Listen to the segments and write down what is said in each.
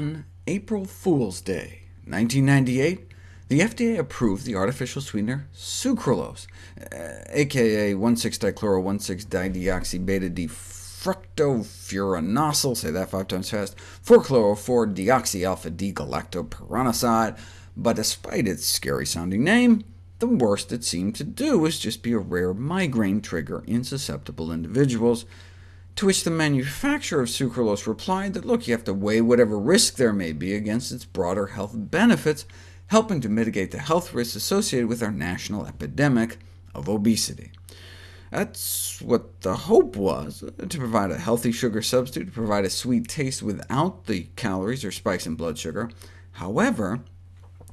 On April Fool's Day, 1998, the FDA approved the artificial sweetener sucralose, uh, aka 1,6-dichloro-1,6-beta-D-fructofuranosyl, say that five times fast, 4-chloro-4-deoxy-alpha-D-galactopyranoside, but despite its scary-sounding name, the worst it seemed to do was just be a rare migraine trigger in susceptible individuals, to which the manufacturer of sucralose replied that, look, you have to weigh whatever risk there may be against its broader health benefits, helping to mitigate the health risks associated with our national epidemic of obesity. That's what the hope was, to provide a healthy sugar substitute, to provide a sweet taste without the calories or spikes in blood sugar. However,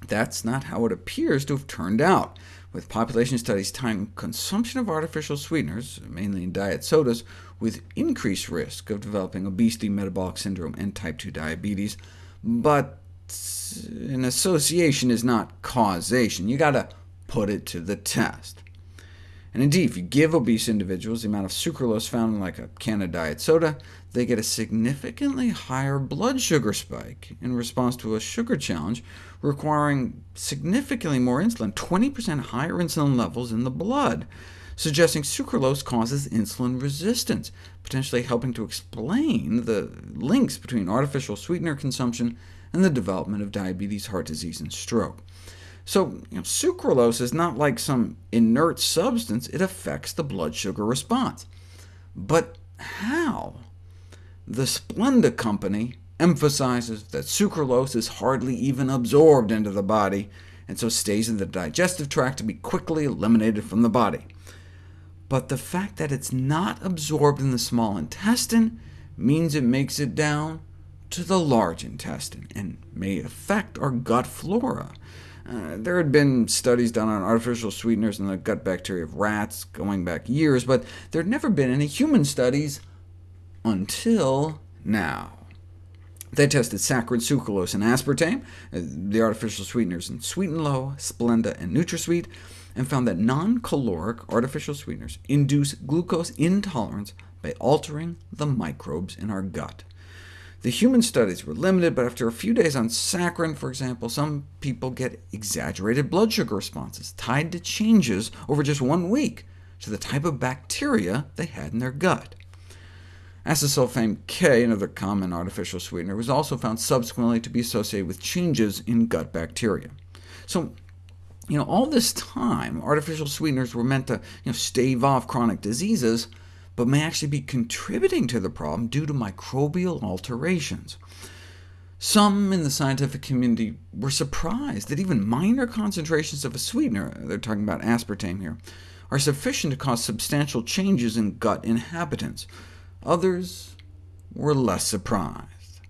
that's not how it appears to have turned out, with population studies tying consumption of artificial sweeteners, mainly in diet sodas, with increased risk of developing obesity, metabolic syndrome, and type 2 diabetes. But an association is not causation. You've got to put it to the test. And indeed, if you give obese individuals the amount of sucralose found in like a can of diet soda, they get a significantly higher blood sugar spike in response to a sugar challenge, requiring significantly more insulin, 20% higher insulin levels in the blood, suggesting sucralose causes insulin resistance, potentially helping to explain the links between artificial sweetener consumption and the development of diabetes, heart disease, and stroke. So you know, sucralose is not like some inert substance, it affects the blood sugar response. But how? The Splenda company emphasizes that sucralose is hardly even absorbed into the body, and so stays in the digestive tract to be quickly eliminated from the body. But the fact that it's not absorbed in the small intestine means it makes it down to the large intestine, and may affect our gut flora. Uh, there had been studies done on artificial sweeteners in the gut bacteria of rats going back years, but there had never been any human studies until now. They tested saccharin, sucralose, and aspartame, uh, the artificial sweeteners in Sweet and Low, Splenda, and NutraSweet, and found that non-caloric artificial sweeteners induce glucose intolerance by altering the microbes in our gut. The human studies were limited, but after a few days on saccharin, for example, some people get exaggerated blood sugar responses, tied to changes over just one week to the type of bacteria they had in their gut. Acesulfame K, another common artificial sweetener, was also found subsequently to be associated with changes in gut bacteria. So, you know, all this time, artificial sweeteners were meant to you know, stave off chronic diseases, but may actually be contributing to the problem due to microbial alterations. Some in the scientific community were surprised that even minor concentrations of a sweetener, they're talking about aspartame here, are sufficient to cause substantial changes in gut inhabitants. Others were less surprised.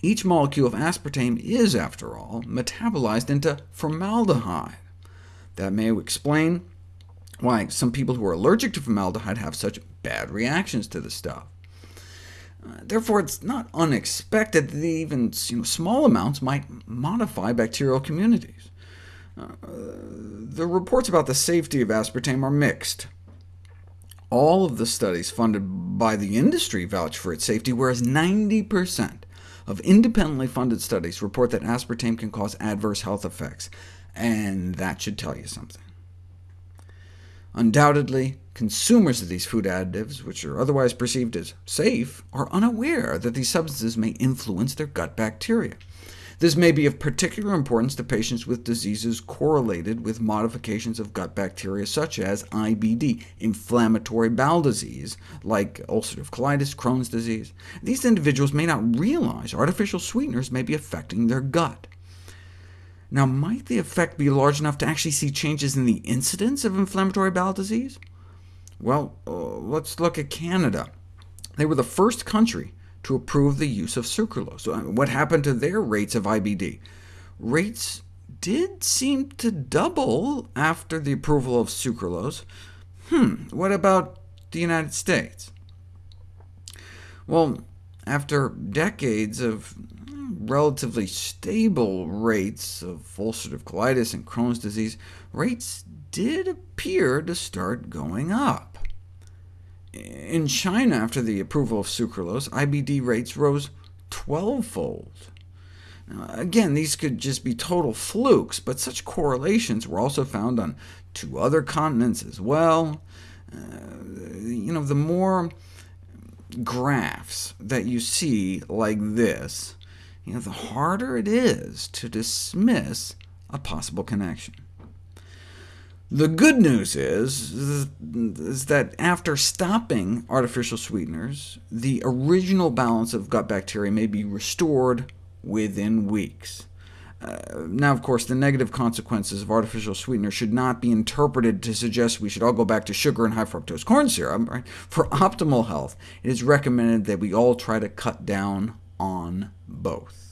Each molecule of aspartame is, after all, metabolized into formaldehyde. That may explain why some people who are allergic to formaldehyde have such bad reactions to the stuff. Uh, therefore, it's not unexpected that even you know, small amounts might modify bacterial communities. Uh, the reports about the safety of aspartame are mixed. All of the studies funded by the industry vouch for its safety, whereas 90% of independently funded studies report that aspartame can cause adverse health effects, and that should tell you something. Undoubtedly, consumers of these food additives, which are otherwise perceived as safe, are unaware that these substances may influence their gut bacteria. This may be of particular importance to patients with diseases correlated with modifications of gut bacteria, such as IBD, inflammatory bowel disease, like ulcerative colitis, Crohn's disease. These individuals may not realize artificial sweeteners may be affecting their gut. Now, might the effect be large enough to actually see changes in the incidence of inflammatory bowel disease? Well, uh, let's look at Canada. They were the first country to approve the use of sucralose. So, what happened to their rates of IBD? Rates did seem to double after the approval of sucralose. Hmm, what about the United States? Well, after decades of relatively stable rates of ulcerative colitis and Crohn's disease, rates did appear to start going up. In China, after the approval of sucralose, IBD rates rose 12-fold. again, these could just be total flukes, but such correlations were also found on two other continents as well. Uh, you know, the more graphs that you see like this, you know, the harder it is to dismiss a possible connection. The good news is, is that after stopping artificial sweeteners, the original balance of gut bacteria may be restored within weeks. Uh, now, of course, the negative consequences of artificial sweeteners should not be interpreted to suggest we should all go back to sugar and high fructose corn syrup. Right? For optimal health, it is recommended that we all try to cut down on both.